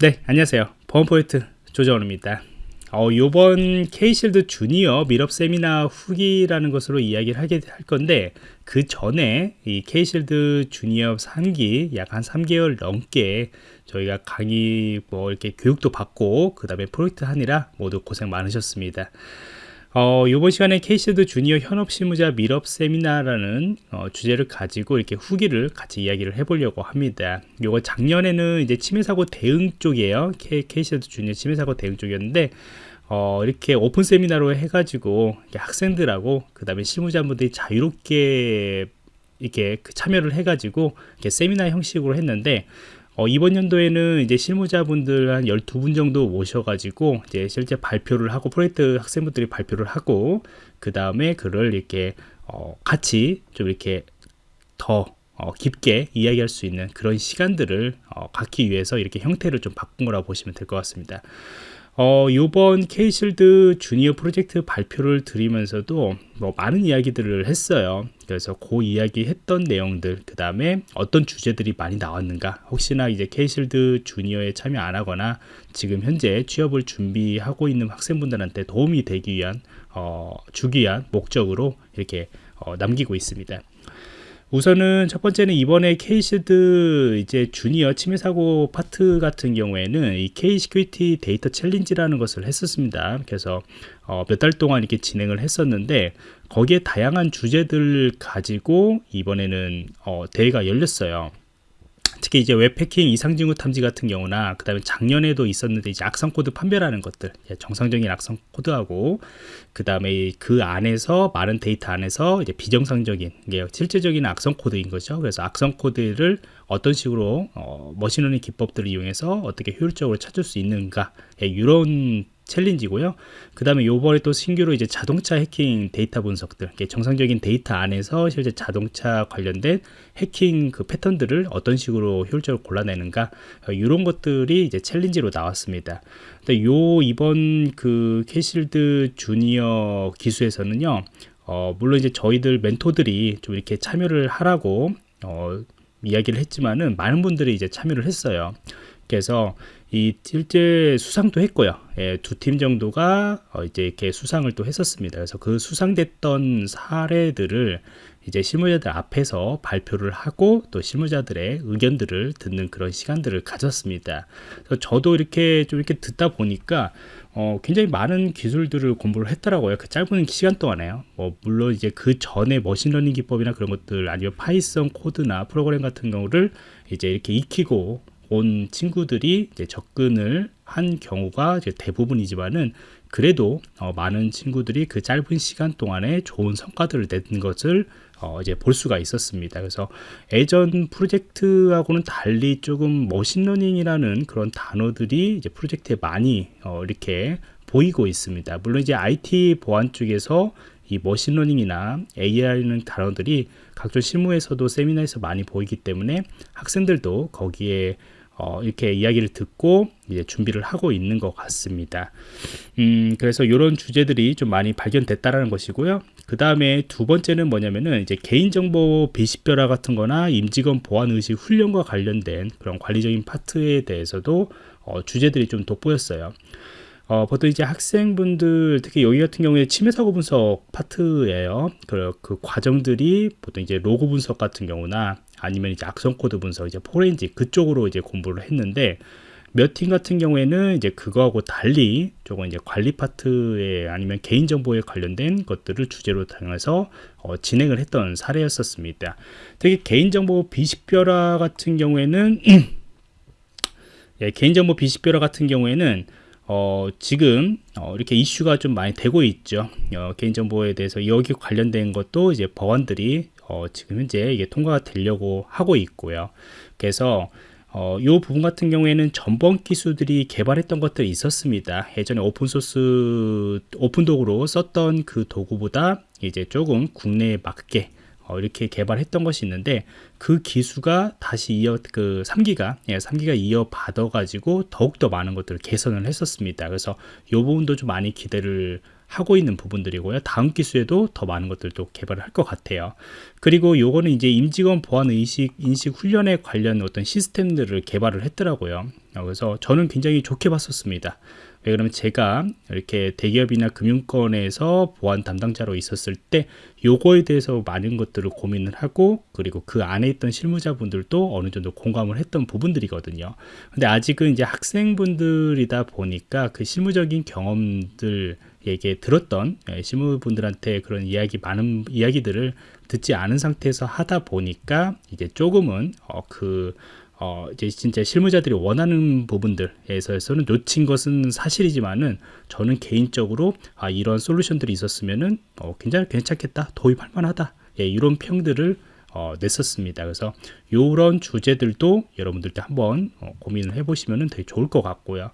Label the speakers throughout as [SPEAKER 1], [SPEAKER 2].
[SPEAKER 1] 네 안녕하세요. 보안프로젝트 조정원입니다. 어, 요번 K-Shield 주니어 meetup 세미나 후기라는 것으로 이야기를 하게 할 건데 그 전에 이 K-Shield 주니어 3기 약 한 3개월 넘게 저희가 강의 뭐 이렇게 교육도 받고 그 다음에 프로젝트 하느라 모두 고생 많으셨습니다 어, 이번 시간에 K-Shield 주니어 현업 실무자 meetup 세미나라는 어, 주제를 가지고 이렇게 후기를 같이 이야기를 해보려고 합니다. 요거 작년에는 이제 침해 사고 대응 쪽이에요. K-Shield 주니어 침해 사고 대응 쪽이었는데 어, 이렇게 오픈 세미나로 해가지고 학생들하고 그 다음에 실무자분들이 자유롭게 이렇게 그 참여를 해가지고 이렇게 세미나 형식으로 했는데 어, 이번 연도에는 이제 실무자분들 한 12분 정도 모셔가지고 이제 실제 발표를 하고 프로젝트 학생분들이 발표를 하고 그 다음에 그를 이렇게 어, 같이 좀 이렇게 더 어, 깊게 이야기할 수 있는 그런 시간들을 어, 갖기 위해서 이렇게 형태를 좀 바꾼 거라고 보시면 될 것 같습니다. 어, 요번 K-Shield 주니어 프로젝트 발표를 드리면서도 뭐 많은 이야기들을 했어요. 그래서 그 이야기 했던 내용들, 그 다음에 어떤 주제들이 많이 나왔는가, 혹시나 이제 K-Shield 주니어에 참여 안 하거나 지금 현재 취업을 준비하고 있는 학생분들한테 도움이 되기 위한, 어, 주기 위한 목적으로 이렇게 어, 남기고 있습니다. 우선은 첫 번째는 이번에 K-Shield 이제 주니어 침해 사고 파트 같은 경우에는 이 K 시큐리티 데이터 챌린지라는 것을 했었습니다. 그래서 어, 몇 달 동안 이렇게 진행을 했었는데 거기에 다양한 주제들 가지고 이번에는 어, 대회가 열렸어요. 특히 이제 웹해킹 이상징후 탐지 같은 경우나 그 다음에 작년에도 있었는데 이제 악성 코드 판별하는 것들 예, 정상적인 악성 코드하고 그 다음에 그 안에서 많은 데이터 안에서 이제 비정상적인 게 실제적인 악성 코드인 거죠. 그래서 악성 코드를 어떤 식으로 어, machine learning 기법들을 이용해서 어떻게 효율적으로 찾을 수 있는가 예, 이런 challenge고요. 그 다음에 요번에 또 신규로 이제 자동차 해킹 데이터 분석들, 정상적인 데이터 안에서 실제 자동차 관련된 해킹 그 패턴들을 어떤 식으로 효율적으로 골라내는가, 이런 어, 것들이 이제 challenge로 나왔습니다. 근데 요 이번 그 K-Shield 주니어 기수에서는요, 어, 물론 이제 저희들 멘토들이 좀 이렇게 참여를 하라고, 어, 이야기를 했지만은 많은 분들이 이제 참여를 했어요. 그래서 이 실제 수상도 했고요. 예, 두팀 정도가 어 이제 이렇게 수상을 또 했었습니다. 그래서 그 수상됐던 사례들을 이제 실무자들 앞에서 발표를 하고 또 실무자들의 의견들을 듣는 그런 시간들을 가졌습니다. 그래서 저도 이렇게 좀 이렇게 듣다 보니까 어, 굉장히 많은 기술들을 공부를 했더라고요. 그 짧은 시간 동안에요. 뭐 물론 이제 그 전에 machine learning 기법이나 그런 것들 아니면 Python 코드나 프로그램 같은 경우를 이제 이렇게 익히고 온 친구들이 접근을 한 경우가 대부분이지만은 그래도 어, 많은 친구들이 그 짧은 시간 동안에 좋은 성과들을 낸 것을 어, 이제 볼 수가 있었습니다. 그래서 예전 프로젝트하고는 달리 조금 machine learning이라는 그런 단어들이 이제 프로젝트에 많이 어, 이렇게 보이고 있습니다. 물론 이제 IT 보안 쪽에서 이 machine learning이나 AI라는 단어들이 각종 실무에서도 세미나에서 많이 보이기 때문에 학생들도 거기에 어, 이렇게 이야기를 듣고 이제 준비를 하고 있는 것 같습니다. 음, 그래서 이런 주제들이 좀 많이 발견됐다라는 것이고요. 그 다음에 두 번째는 뭐냐면은 이제 개인정보 비식별화 같은 거나 임직원 보안의식 훈련과 관련된 그런 관리적인 파트에 대해서도 어, 주제들이 좀 돋보였어요. 어, 보통 이제 학생분들 특히 여기 같은 경우에 침해 사고 분석 파트예요. 그, 그 과정들이 보통 이제 로고 분석 같은 경우나 아니면 이제 악성 코드 분석 이제 포렌직 그쪽으로 이제 공부를 했는데 몇 팀 같은 경우에는 이제 그거하고 달리 조금 이제 관리 파트에 아니면 개인 정보에 관련된 것들을 주제로 정해서 어, 진행을 했던 사례였었습니다. 특히 개인 정보 비식별화 같은 경우에는 예, 개인 정보 비식별화 같은 경우에는 어, 지금 어, 이렇게 이슈가 좀 많이 되고 있죠. 어, 개인정보에 대해서 여기 관련된 것도 이제 법안들이 어, 지금 현재 이게 통과가 되려고 하고 있고요. 그래서 어, 이 부분 같은 경우에는 전번 기수들이 개발했던 것들이 있었습니다. 예전에 오픈소스, 오픈도구로 썼던 그 도구보다 이제 조금 국내에 맞게 어, 이렇게 개발했던 것이 있는데 그 기수가 다시 이어 그 3기가 예, 3기가 이어 받아 가지고 더욱 더 많은 것들을 개선을 했었습니다. 그래서 이 부분도 좀 많이 기대를 하고 있는 부분들이고요. 다음 기수에도 더 많은 것들도 개발을 할 것 같아요. 그리고 요거는 이제 임직원 보안 의식 인식 훈련에 관련 어떤 시스템들을 개발을 했더라고요. 그래서 저는 굉장히 좋게 봤었습니다. 왜 그러면 제가 이렇게 대기업이나 금융권에서 보안 담당자로 있었을 때 요거에 대해서 많은 것들을 고민을 하고 그리고 그 안에 있던 실무자분들도 어느 정도 공감을 했던 부분들이거든요. 근데 아직은 이제 학생분들이다 보니까 그 실무적인 경험들 에게 들었던 예, 실무분들한테 그런 이야기 많은 이야기들을 듣지 않은 상태에서 하다 보니까 이제 조금은 어, 그 어, 이제 진짜 실무자들이 원하는 부분들에서는 놓친 것은 사실이지만은 저는 개인적으로 아, 이런 솔루션들이 있었으면은 어, 굉장히 괜찮겠다, 도입할 만하다, 예, 이런 평들을 어, 냈었습니다. 그래서 이런 주제들도 여러분들도 한번 어, 고민을 해보시면 되게 좋을 것 같고요.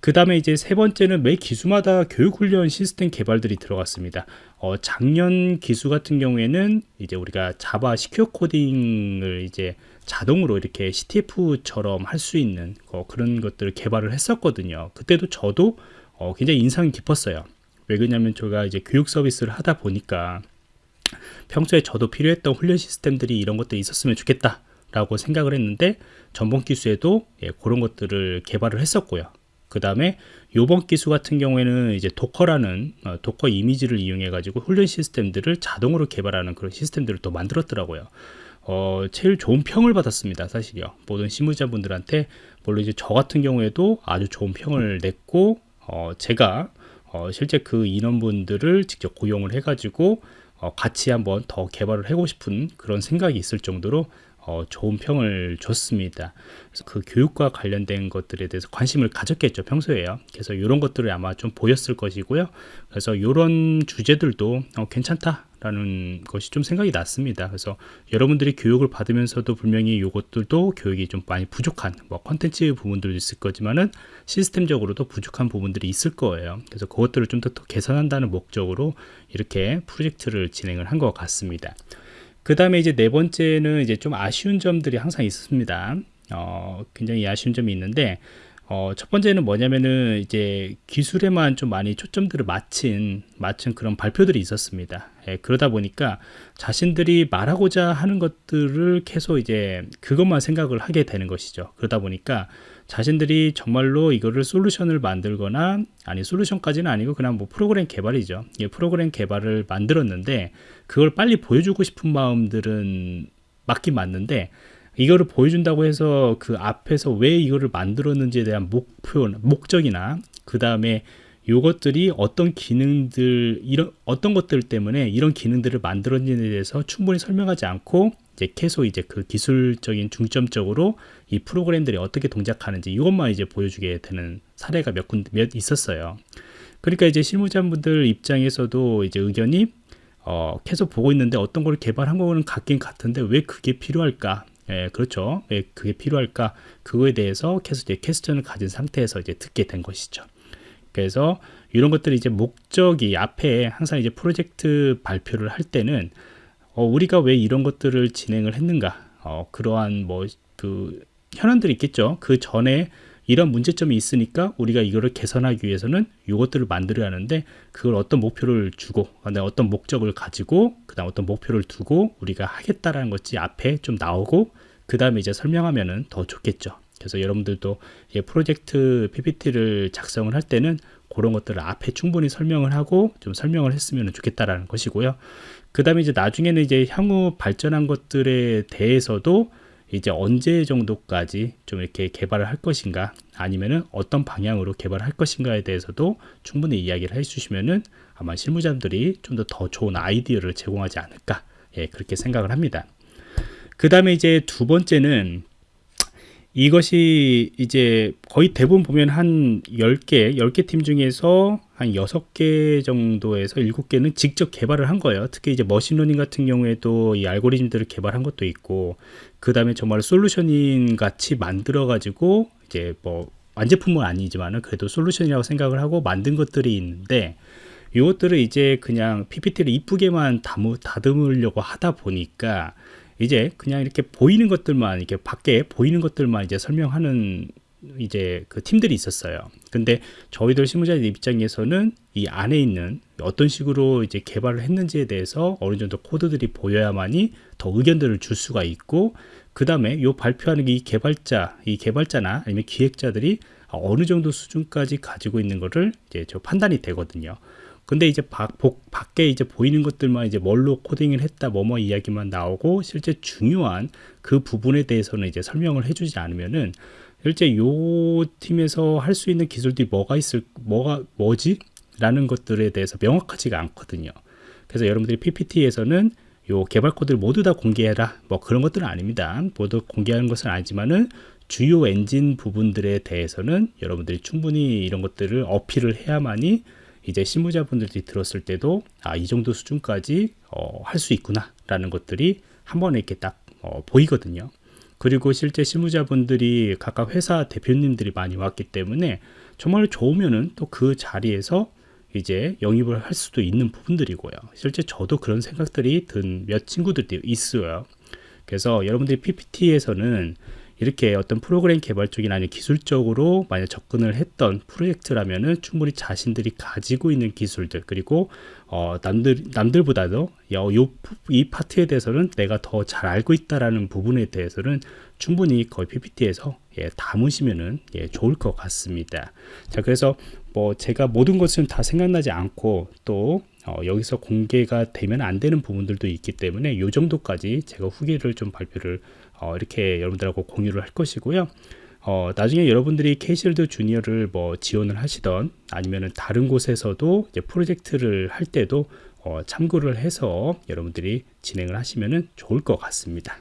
[SPEAKER 1] 그 다음에 이제 세 번째는 매 기수마다 교육훈련 시스템 개발들이 들어갔습니다. 어, 작년 기수 같은 경우에는 이제 우리가 자바 시큐어 코딩을 이제 자동으로 이렇게 CTF처럼 할 수 있는 어, 그런 것들을 개발을 했었거든요. 그때도 저도 어, 굉장히 인상이 깊었어요. 왜 그러냐면 제가 이제 교육 서비스를 하다 보니까 평소에 저도 필요했던 훈련 시스템들이 이런 것들이 있었으면 좋겠다 라고 생각을 했는데 전번 기수에도 예, 그런 것들을 개발을 했었고요. 그 다음에 요번 기수 같은 경우에는 이제 Docker라는 어, Docker 이미지를 이용해 가지고 훈련 시스템들을 자동으로 개발하는 그런 시스템들을 또 만들었더라고요. 어, 제일 좋은 평을 받았습니다 사실요. 모든 실무자분들한테 물론 이제 저 같은 경우에도 아주 좋은 평을 냈고 어, 제가 어, 실제 그 인원분들을 직접 고용을 해가지고 어, 같이 한번 더 개발을 하고 싶은 그런 생각이 있을 정도로 어, 좋은 평을 줬습니다. 그래서 그 교육과 관련된 것들에 대해서 관심을 가졌겠죠 평소에요. 그래서 이런 것들을 아마 좀 보였을 것이고요. 그래서 이런 주제들도 어, 괜찮다 라는 것이 좀 생각이 났습니다. 그래서 여러분들이 교육을 받으면서도 분명히 이것들도 교육이 좀 많이 부족한 뭐 컨텐츠 부분들도 있을 거지만은 시스템적으로도 부족한 부분들이 있을 거예요. 그래서 그것들을 좀 더 개선한다는 목적으로 이렇게 프로젝트를 진행을 한 것 같습니다. 그 다음에 이제 네 번째는 이제 좀 아쉬운 점들이 항상 있습니다. 어, 굉장히 아쉬운 점이 있는데, 어, 첫 번째는 뭐냐면은 이제 기술에만 좀 많이 초점들을 맞춘, 맞춘 그런 발표들이 있었습니다. 예, 그러다 보니까 자신들이 말하고자 하는 것들을 계속 이제 그것만 생각을 하게 되는 것이죠. 그러다 보니까 자신들이 정말로 이거를 솔루션을 만들거나 아니 솔루션까지는 아니고 그냥 뭐 프로그램 개발이죠. 예, 프로그램 개발을 만들었는데 그걸 빨리 보여주고 싶은 마음들은 맞긴 맞는데 이거를 보여준다고 해서 그 앞에서 왜 이거를 만들었는지에 대한 목표, 목적이나 그 다음에 요것들이 어떤 기능들 이런 어떤 것들 때문에 이런 기능들을 만들었는지에 대해서 충분히 설명하지 않고 이제 계속 이제 그 기술적인 중점적으로 이 프로그램들이 어떻게 동작하는지 이것만 이제 보여주게 되는 사례가 몇군몇 있었어요. 그러니까 이제 실무자분들 입장에서도 이제 의견이 어, 계속 보고 있는데 어떤 걸 개발한 거는 같긴 같은데 왜 그게 필요할까? 예, 그렇죠. 왜 그게 필요할까? 그거에 대해서 계속 이제 퀘스천을 가진 상태에서 이제 듣게 된 것이죠. 그래서 이런 것들이 이제 목적이 앞에 항상 이제 프로젝트 발표를 할 때는 어, 우리가 왜 이런 것들을 진행을 했는가? 어, 그러한 뭐 그 현안들이 있겠죠. 그 전에 이런 문제점이 있으니까 우리가 이거를 개선하기 위해서는 이것들을 만들어야 하는데 그걸 어떤 목표를 주고 어떤 목적을 가지고 그다음 어떤 목표를 두고 우리가 하겠다라는 것이 앞에 좀 나오고 그 다음에 이제 설명하면은 더 좋겠죠. 그래서 여러분들도 프로젝트 PPT를 작성을 할 때는 그런 것들을 앞에 충분히 설명을 하고 좀 설명을 했으면 좋겠다라는 것이고요. 그 다음에 이제 나중에는 이제 향후 발전한 것들에 대해서도 이제 언제 정도까지 좀 이렇게 개발을 할 것인가 아니면은 어떤 방향으로 개발을 할 것인가에 대해서도 충분히 이야기를 해주시면은 아마 실무자들이 좀 더더 좋은 아이디어를 제공하지 않을까 예 그렇게 생각을 합니다 그 다음에 이제 두 번째는 이것이 이제 거의 대부분 보면 한 10개, 10개 팀 중에서 한 6개 정도에서 7개는 직접 개발을 한 거예요. 특히 이제 machine learning 같은 경우에도 이 알고리즘들을 개발한 것도 있고, 그 다음에 정말 솔루션인 같이 만들어가지고, 이제 뭐, 완제품은 아니지만은 그래도 솔루션이라고 생각을 하고 만든 것들이 있는데, 이것들을 이제 그냥 PPT를 이쁘게만 다듬으려고 하다 보니까, 이제 그냥 이렇게 보이는 것들만 이렇게 밖에 보이는 것들만 이제 설명하는 이제 그 팀들이 있었어요. 근데 저희들 실무자들 입장에서는 이 안에 있는 어떤 식으로 이제 개발을 했는지에 대해서 어느 정도 코드들이 보여야만이 더 의견들을 줄 수가 있고 그 다음에 요 발표하는 이 개발자, 이 개발자나 아니면 기획자들이 어느 정도 수준까지 가지고 있는 거를 이제 저 판단이 되거든요. 근데 이제 밖, 밖에 이제 보이는 것들만 이제 뭘로 코딩을 했다 뭐뭐 이야기만 나오고 실제 중요한 그 부분에 대해서는 이제 설명을 해주지 않으면은 실제 요 팀에서 할 수 있는 기술들이 뭐가 있을 뭐가 뭐지 라는 것들에 대해서 명확하지가 않거든요. 그래서 여러분들이 PPT에서는 요 개발 코드를 모두 다 공개해라 뭐 그런 것들은 아닙니다. 모두 공개하는 것은 아니지만은 주요 엔진 부분들에 대해서는 여러분들이 충분히 이런 것들을 어필을 해야만이 이제 실무자분들이 들었을 때도 아, 이 정도 수준까지 어, 할 수 있구나 라는 것들이 한 번에 이렇게 딱 어, 보이거든요. 그리고 실제 실무자분들이 각각 회사 대표님들이 많이 왔기 때문에 정말 좋으면은 또 그 자리에서 이제 영입을 할 수도 있는 부분들이고요. 실제 저도 그런 생각들이 든 몇 친구들이 있어요. 그래서 여러분들이 PPT에서는 이렇게 어떤 프로그램 개발 쪽이나 아니면 기술적으로 만약 접근을 했던 프로젝트라면은 충분히 자신들이 가지고 있는 기술들 그리고 어 남들 남들보다도 요, 요, 이 파트에 대해서는 내가 더 잘 알고 있다라는 부분에 대해서는 충분히 거의 PPT에서 예, 담으시면은 예, 좋을 것 같습니다. 자 그래서 뭐 제가 모든 것은 다 생각나지 않고 또 어, 여기서 공개가 되면 안 되는 부분들도 있기 때문에 이 정도까지 제가 후기를 좀 발표를 어, 이렇게 여러분들하고 공유를 할 것이고요. 어, 나중에 여러분들이 케이실드 주니어를 뭐 지원을 하시던 아니면은 다른 곳에서도 이제 프로젝트를 할 때도 어, 참고를 해서 여러분들이 진행을 하시면은 좋을 것 같습니다.